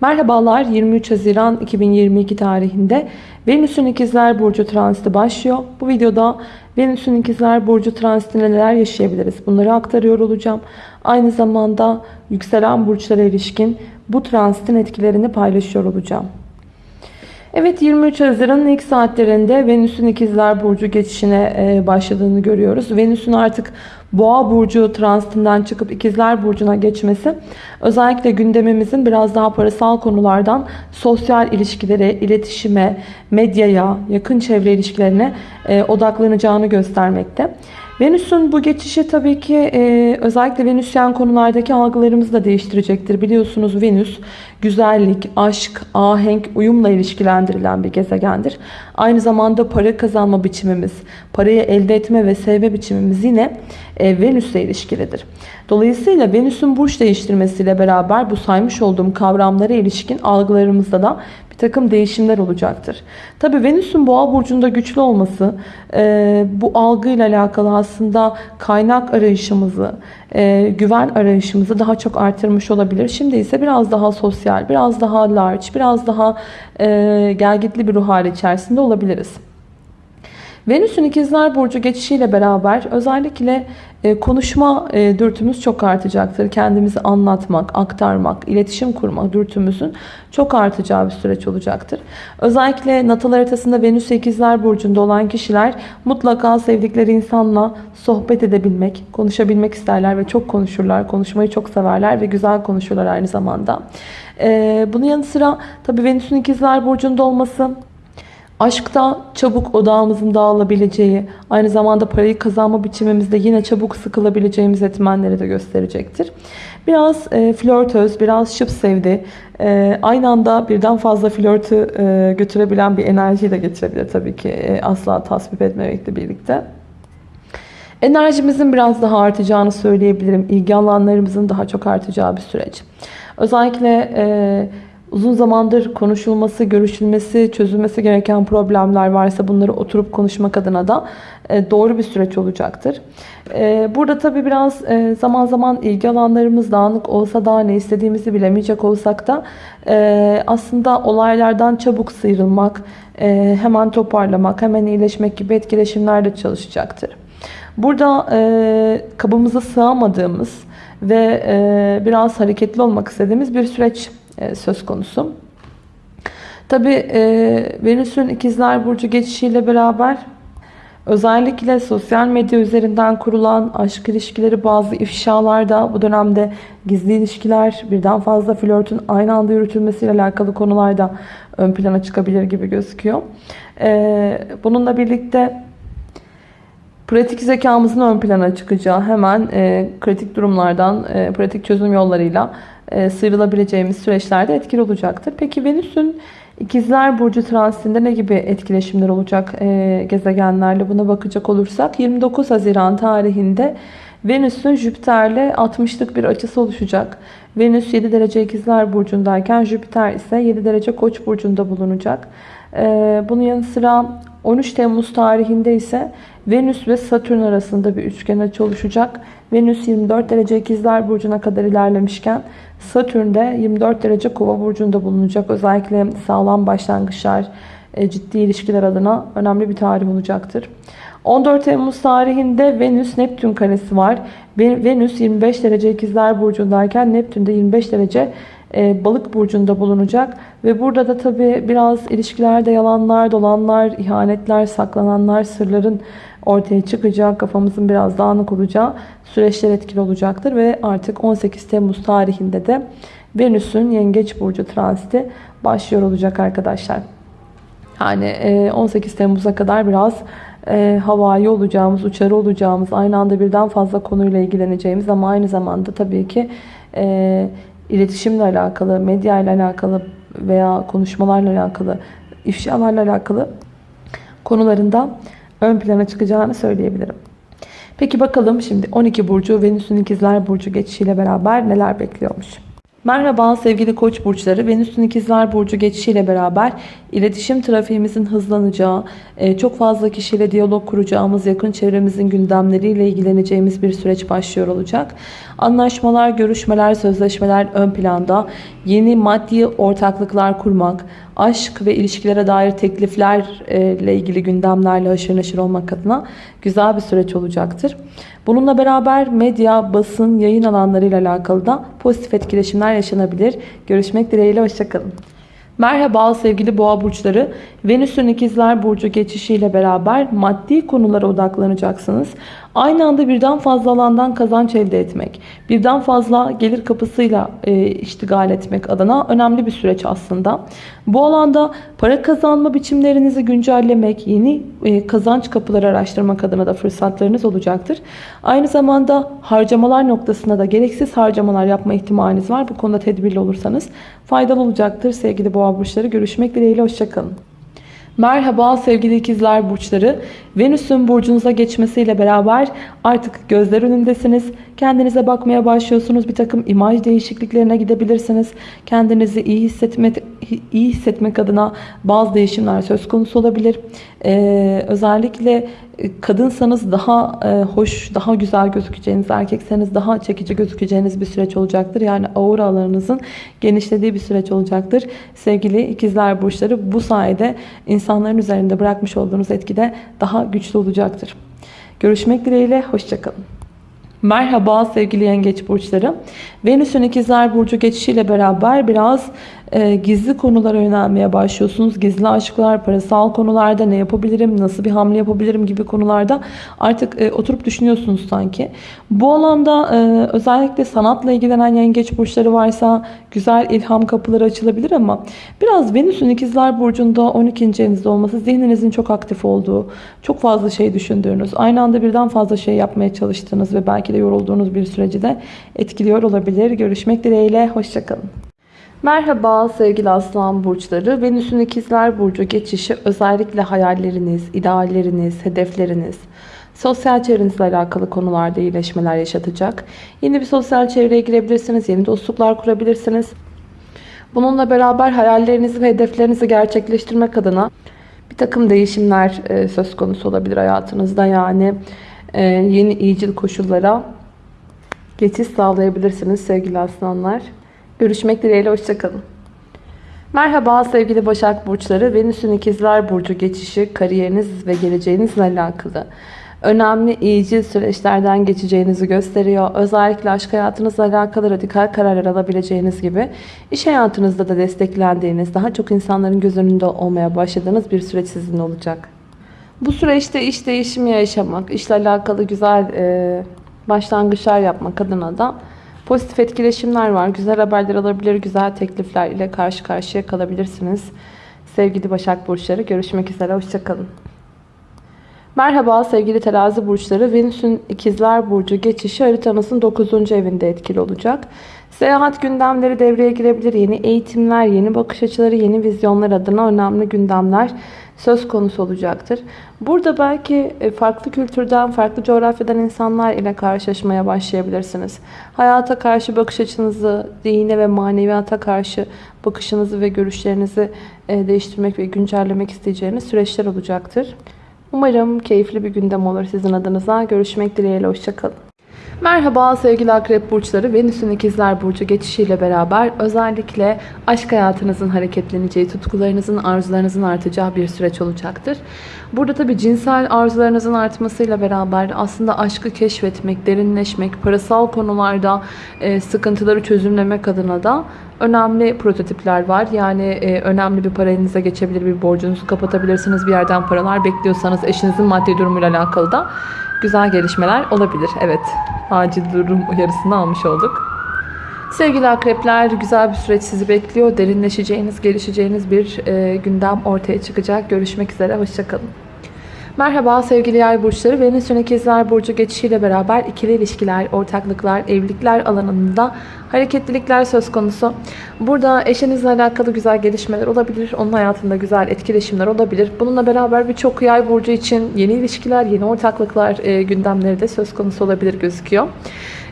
Merhabalar 23 Haziran 2022 tarihinde Venüs'ün İkizler Burcu transiti başlıyor. Bu videoda Venüs'ün İkizler Burcu transitinde neler yaşayabiliriz bunları aktarıyor olacağım. Aynı zamanda yükselen burçlara ilişkin bu transitin etkilerini paylaşıyor olacağım. Evet 23 Haziran'ın ilk saatlerinde Venüs'ün ikizler burcu geçişine e, başladığını görüyoruz. Venüs'ün artık Boğa burcu transitinden çıkıp ikizler burcuna geçmesi özellikle gündemimizin biraz daha parasal konulardan sosyal ilişkilere, iletişime, medyaya, yakın çevre ilişkilerine e, odaklanacağını göstermekte. Venüs'ün bu geçişi tabii ki e, özellikle Venüsyen konulardaki algılarımızı da değiştirecektir. Biliyorsunuz Venüs güzellik, aşk, ahenk, uyumla ilişkilendirilen bir gezegendir. Aynı zamanda para kazanma biçimimiz, parayı elde etme ve sevme biçimimiz yine e, Venüs'le ilişkilidir. Dolayısıyla Venüs'ün burç değiştirmesiyle beraber bu saymış olduğum kavramlara ilişkin algılarımızda da takım değişimler olacaktır. Tabi Venüs'ün boğa burcunda güçlü olması e, bu algıyla alakalı aslında kaynak arayışımızı, e, güven arayışımızı daha çok artırmış olabilir. Şimdi ise biraz daha sosyal, biraz daha large, biraz daha e, gelgitli bir ruh hali içerisinde olabiliriz. Venüs'ün ikizler burcu geçişiyle beraber özellikle e, konuşma e, dürtümüz çok artacaktır. Kendimizi anlatmak, aktarmak, iletişim kurmak dürtümüzün çok artacağı bir süreç olacaktır. Özellikle natal haritasında Venüs ikizler burcunda olan kişiler mutlaka sevdikleri insanla sohbet edebilmek, konuşabilmek isterler ve çok konuşurlar. Konuşmayı çok severler ve güzel konuşurlar aynı zamanda. E, bunun yanı sıra tabii Venüs'ün ikizler burcunda olması Aşkta çabuk odağımızın dağılabileceği, aynı zamanda parayı kazanma biçimimizde yine çabuk sıkılabileceğimiz etmenleri de gösterecektir. Biraz e, flörtöz, biraz şıp sevdi. E, aynı anda birden fazla flörtü e, götürebilen bir enerjiyi de getirebilir tabii ki. E, asla tasvip etmemekle birlikte. Enerjimizin biraz daha artacağını söyleyebilirim. İlgi alanlarımızın daha çok artacağı bir süreç. Özellikle... E, uzun zamandır konuşulması, görüşülmesi, çözülmesi gereken problemler varsa bunları oturup konuşmak adına da e, doğru bir süreç olacaktır. E, burada tabi biraz e, zaman zaman ilgi alanlarımız dağınık olsa da ne istediğimizi bilemeyecek olsak da aslında olaylardan çabuk sıyrılmak, hemen toparlamak, hemen iyileşmek gibi etkileşimlerde çalışacaktır. Burada kabımıza sığamadığımız ve biraz hareketli olmak istediğimiz bir süreç e, söz konusu. Tabi e, Venüs'ün ikizler burcu geçişiyle beraber özellikle sosyal medya üzerinden kurulan aşk ilişkileri bazı ifşalarda bu dönemde gizli ilişkiler birden fazla flörtün aynı anda yürütülmesiyle alakalı konularda ön plana çıkabilir gibi gözüküyor. E, bununla birlikte pratik zekamızın ön plana çıkacağı hemen e, kritik durumlardan e, pratik çözüm yollarıyla e, sıyrılabileceğimiz süreçlerde etkili olacaktır. Peki Venüs'ün İkizler Burcu transitinde ne gibi etkileşimler olacak e, gezegenlerle buna bakacak olursak 29 Haziran tarihinde Venüs'ün Jüpiter'le 60'lık bir açısı oluşacak. Venüs 7 derece İkizler Burcu'ndayken Jüpiter ise 7 derece Koç burcunda bulunacak. E, bunun yanı sıra 13 Temmuz tarihinde ise Venüs ve Satürn arasında bir üçgen açı oluşacak. Venüs 24 derece ikizler burcuna kadar ilerlemişken Satürn de 24 derece kova burcunda bulunacak. Özellikle sağlam başlangıçlar, e, ciddi ilişkiler adına önemli bir tarih olacaktır. 14 Temmuz tarihinde Venüs Neptün karesi var. Venüs 25 derece ikizler burcundayken Neptün de 25 derece e, balık burcunda bulunacak. Ve burada da tabi biraz ilişkilerde yalanlar, dolanlar, ihanetler, saklananlar, sırların ortaya çıkacağı, kafamızın biraz dağınık olacağı süreçler etkili olacaktır. Ve artık 18 Temmuz tarihinde de Venüs'ün Yengeç Burcu transiti başlıyor olacak arkadaşlar. Yani 18 Temmuz'a kadar biraz e, havai olacağımız, uçarı olacağımız, aynı anda birden fazla konuyla ilgileneceğimiz ama aynı zamanda tabii ki e, iletişimle alakalı, medya ile alakalı veya konuşmalarla alakalı, ifşalarla alakalı konularında ön plana çıkacağını söyleyebilirim. Peki bakalım şimdi 12 burcu Venüs'ün ikizler burcu geçişiyle beraber neler bekliyormuş. Merhaba sevgili koç burçları. Venüs'ün ikizler burcu geçişiyle beraber iletişim trafiğimizin hızlanacağı, e, çok fazla kişiyle diyalog kuracağımız, yakın çevremizin gündemleriyle ilgileneceğimiz bir süreç başlıyor olacak. Anlaşmalar, görüşmeler, sözleşmeler ön planda. Yeni maddi ortaklıklar kurmak, aşk ve ilişkilere dair tekliflerle ilgili gündemlerle haşır neşir olmak adına güzel bir süreç olacaktır. Bununla beraber medya, basın, yayın alanlarıyla alakalı da pozitif etkileşimler yaşanabilir. Görüşmek dileğiyle, hoşçakalın. Merhaba sevgili boğa burçları. Venüs'ün ikizler burcu geçişiyle beraber maddi konulara odaklanacaksınız. Aynı anda birden fazla alandan kazanç elde etmek, birden fazla gelir kapısıyla e, iştigal etmek adına önemli bir süreç aslında. Bu alanda para kazanma biçimlerinizi güncellemek, yeni e, kazanç kapıları araştırmak adına da fırsatlarınız olacaktır. Aynı zamanda harcamalar noktasında da gereksiz harcamalar yapma ihtimaliniz var. Bu konuda tedbirli olursanız faydalı olacaktır sevgili boğa burçları. Görüşmek dileğiyle, hoşçakalın. Merhaba sevgili ikizler burçları. Venüs'ün burcunuza geçmesiyle beraber artık gözler önündesiniz. Kendinize bakmaya başlıyorsunuz. Bir takım imaj değişikliklerine gidebilirsiniz. Kendinizi iyi hissetmek, iyi hissetmek adına bazı değişimler söz konusu olabilir. Ee, özellikle kadınsanız daha e, hoş, daha güzel gözükeceğiniz, erkekseniz daha çekici gözükeceğiniz bir süreç olacaktır. Yani aura alanınızın genişlediği bir süreç olacaktır. Sevgili ikizler burçları bu sayede insanların üzerinde bırakmış olduğunuz etkide daha güçlü olacaktır. Görüşmek dileğiyle, hoşçakalın. Merhaba sevgili yengeç burçları. Venüs'ün ikizler burcu geçişiyle beraber biraz e, gizli konulara yönelmeye başlıyorsunuz. Gizli aşklar, parasal konularda ne yapabilirim, nasıl bir hamle yapabilirim gibi konularda artık e, oturup düşünüyorsunuz sanki. Bu alanda e, özellikle sanatla ilgilenen yengeç burçları varsa güzel ilham kapıları açılabilir ama biraz Venüs'ün ikizler burcunda 12. evinizde olması zihninizin çok aktif olduğu, çok fazla şey düşündüğünüz, aynı anda birden fazla şey yapmaya çalıştığınız ve belki de yorulduğunuz bir süreci de etkiliyor olabilir. Görüşmek dileğiyle, hoşçakalın. Merhaba sevgili aslan burçları. Venüs'ün ikizler burcu geçişi özellikle hayalleriniz, idealleriniz, hedefleriniz, sosyal çevrenizle alakalı konularda iyileşmeler yaşatacak. Yeni bir sosyal çevreye girebilirsiniz, yeni dostluklar kurabilirsiniz. Bununla beraber hayallerinizi ve hedeflerinizi gerçekleştirmek adına bir takım değişimler e, söz konusu olabilir hayatınızda. Yani e, yeni iyicil koşullara geçiş sağlayabilirsiniz sevgili aslanlar. Görüşmek dileğiyle hoşçakalın. Merhaba sevgili Başak Burçları. Venüs'ün ikizler Burcu geçişi kariyeriniz ve geleceğinizle alakalı. Önemli iyicil süreçlerden geçeceğinizi gösteriyor. Özellikle aşk hayatınızla alakalı radikal kararlar alabileceğiniz gibi iş hayatınızda da desteklendiğiniz, daha çok insanların göz önünde olmaya başladığınız bir süreç sizin olacak. Bu süreçte iş değişimi yaşamak, işle alakalı güzel e, başlangıçlar yapmak adına da Pozitif etkileşimler var. Güzel haberler alabilir, güzel teklifler ile karşı karşıya kalabilirsiniz. Sevgili Başak Burçları görüşmek üzere. Hoşçakalın. Merhaba sevgili terazi burçları. Venüs'ün ikizler burcu geçişi haritanızın 9. evinde etkili olacak. Seyahat gündemleri devreye girebilir. Yeni eğitimler, yeni bakış açıları, yeni vizyonlar adına önemli gündemler söz konusu olacaktır. Burada belki e, farklı kültürden, farklı coğrafyadan insanlar ile karşılaşmaya başlayabilirsiniz. Hayata karşı bakış açınızı, dine ve maneviyata karşı bakışınızı ve görüşlerinizi e, değiştirmek ve güncellemek isteyeceğiniz süreçler olacaktır. Umarım keyifli bir gündem olur sizin adınıza. Görüşmek dileğiyle, hoşçakalın. Merhaba sevgili akrep burçları. Venüs'ün ikizler burcu geçişiyle beraber özellikle aşk hayatınızın hareketleneceği, tutkularınızın, arzularınızın artacağı bir süreç olacaktır. Burada tabi cinsel arzularınızın artmasıyla beraber aslında aşkı keşfetmek, derinleşmek, parasal konularda e, sıkıntıları çözümlemek adına da önemli prototipler var. Yani e, önemli bir para geçebilir, bir borcunuzu kapatabilirsiniz. Bir yerden paralar bekliyorsanız eşinizin maddi durumuyla alakalı da güzel gelişmeler olabilir. Evet, acil durum uyarısını almış olduk. Sevgili akrepler, güzel bir süreç sizi bekliyor. Derinleşeceğiniz, gelişeceğiniz bir e, gündem ortaya çıkacak. Görüşmek üzere, hoşçakalın. Merhaba sevgili yay burçları. Venüs'ün ikizler burcu geçişiyle beraber ikili ilişkiler, ortaklıklar, evlilikler alanında hareketlilikler söz konusu. Burada eşinizle alakalı güzel gelişmeler olabilir. Onun hayatında güzel etkileşimler olabilir. Bununla beraber birçok yay burcu için yeni ilişkiler, yeni ortaklıklar e, gündemleri de söz konusu olabilir gözüküyor.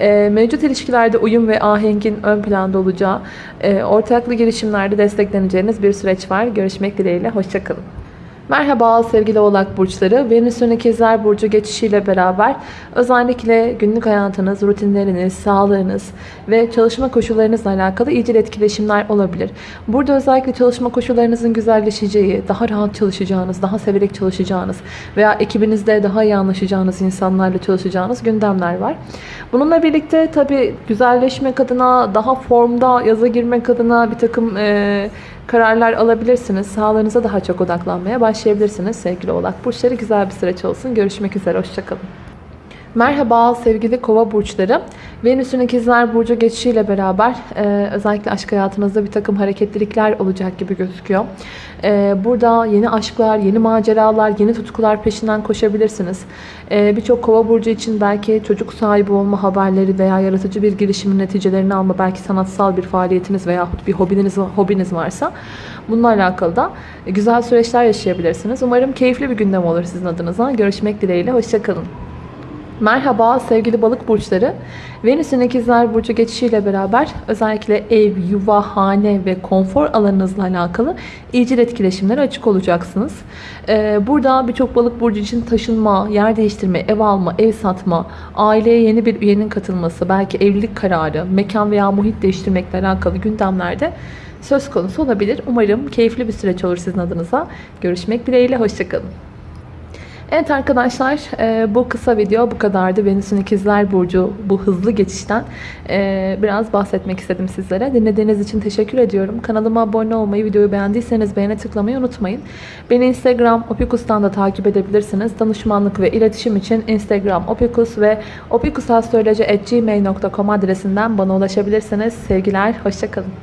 E, mevcut ilişkilerde uyum ve ahengin ön planda olacağı, e, ortaklı girişimlerde destekleneceğiniz bir süreç var. Görüşmek dileğiyle, hoşçakalın. Merhaba sevgili oğlak burçları. Venüs'ün ikizler burcu geçişiyle beraber özellikle günlük hayatınız, rutinleriniz, sağlığınız ve çalışma koşullarınızla alakalı iyicil etkileşimler olabilir. Burada özellikle çalışma koşullarınızın güzelleşeceği, daha rahat çalışacağınız, daha severek çalışacağınız veya ekibinizde daha iyi anlaşacağınız insanlarla çalışacağınız gündemler var. Bununla birlikte tabii güzelleşmek adına, daha formda yaza girmek adına bir takım... E, kararlar alabilirsiniz. Sağlığınıza daha çok odaklanmaya başlayabilirsiniz sevgili oğlak burçları. Güzel bir süreç olsun. Görüşmek üzere. Hoşçakalın. Merhaba sevgili kova burçları. Venüs'ün ikizler burcu geçişiyle beraber e, özellikle aşk hayatınızda bir takım hareketlilikler olacak gibi gözüküyor. E, burada yeni aşklar, yeni maceralar, yeni tutkular peşinden koşabilirsiniz. E, Birçok kova burcu için belki çocuk sahibi olma haberleri veya yaratıcı bir girişimin neticelerini alma, belki sanatsal bir faaliyetiniz veya bir hobiniz, hobiniz varsa bununla alakalı da güzel süreçler yaşayabilirsiniz. Umarım keyifli bir gündem olur sizin adınıza. Görüşmek dileğiyle. Hoşçakalın. Merhaba sevgili balık burçları. Venüs'ün ikizler burcu geçişiyle beraber özellikle ev, yuva, hane ve konfor alanınızla alakalı iyicil etkileşimlere açık olacaksınız. Ee, burada birçok balık burcu için taşınma, yer değiştirme, ev alma, ev satma, aileye yeni bir üyenin katılması, belki evlilik kararı, mekan veya muhit değiştirmekle alakalı gündemlerde söz konusu olabilir. Umarım keyifli bir süreç olur sizin adınıza. Görüşmek dileğiyle, hoşçakalın. Evet arkadaşlar e, bu kısa video bu kadardı. Venüs'ün ikizler burcu bu hızlı geçişten e, biraz bahsetmek istedim sizlere. Dinlediğiniz için teşekkür ediyorum. Kanalıma abone olmayı, videoyu beğendiyseniz beğene tıklamayı unutmayın. Beni Instagram Opikus'tan da takip edebilirsiniz. Danışmanlık ve iletişim için Instagram Opikus ve opikusastroloji.gmail.com adresinden bana ulaşabilirsiniz. Sevgiler, hoşçakalın.